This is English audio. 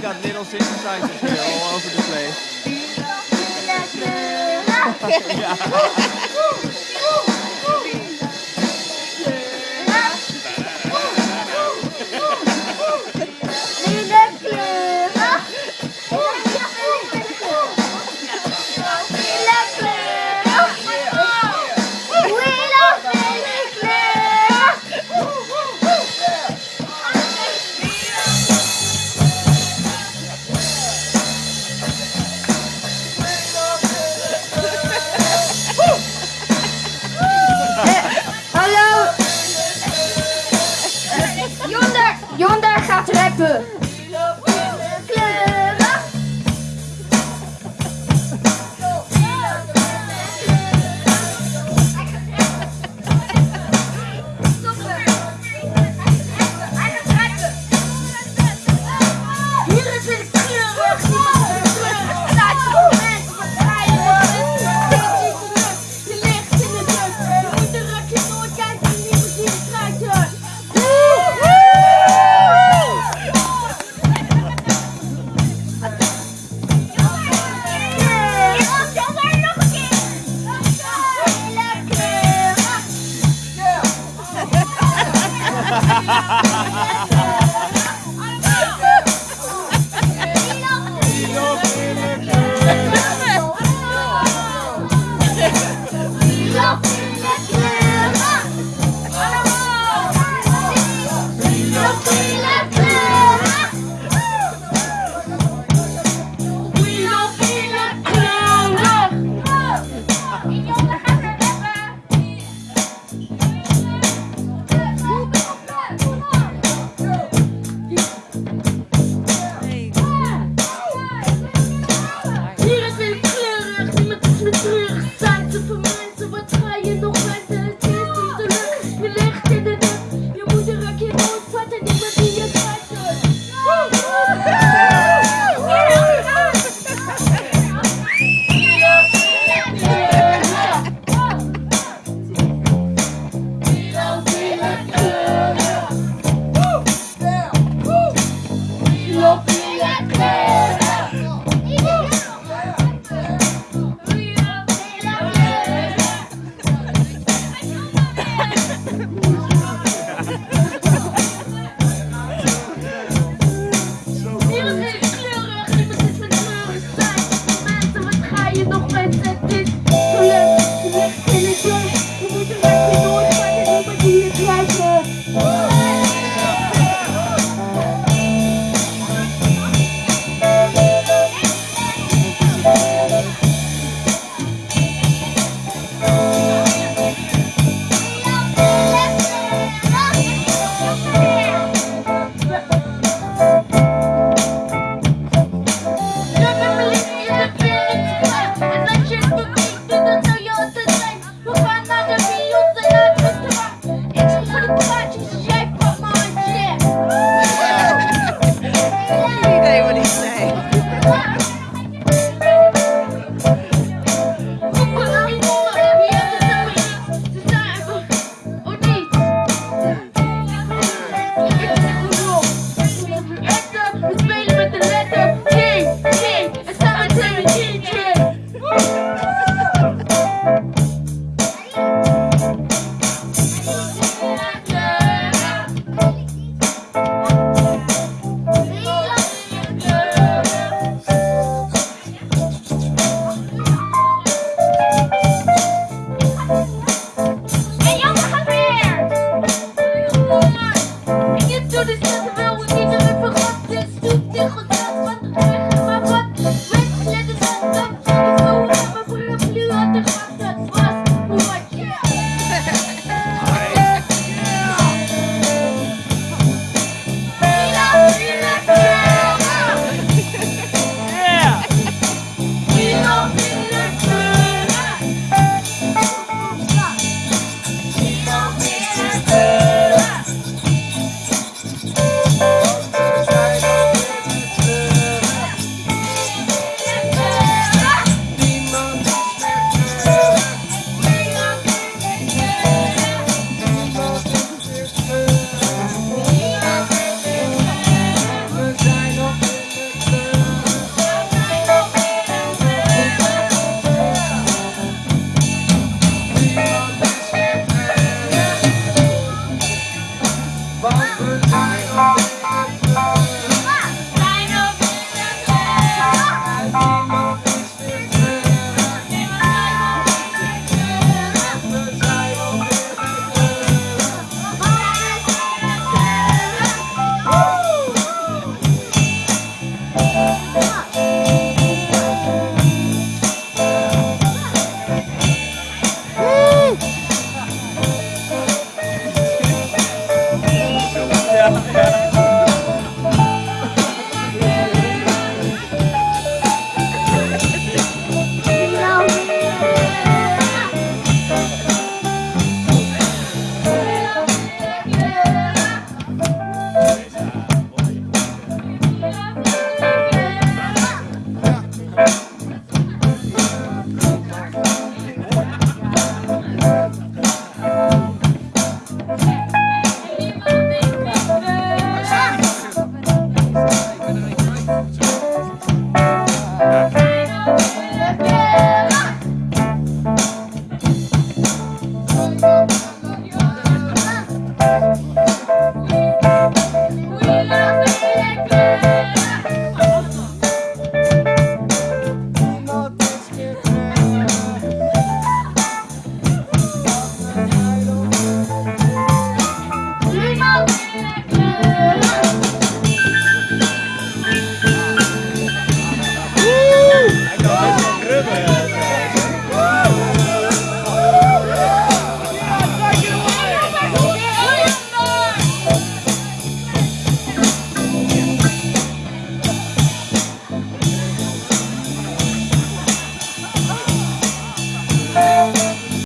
we got little synthesizers here all over the place. yeah. said, said, Thank you. the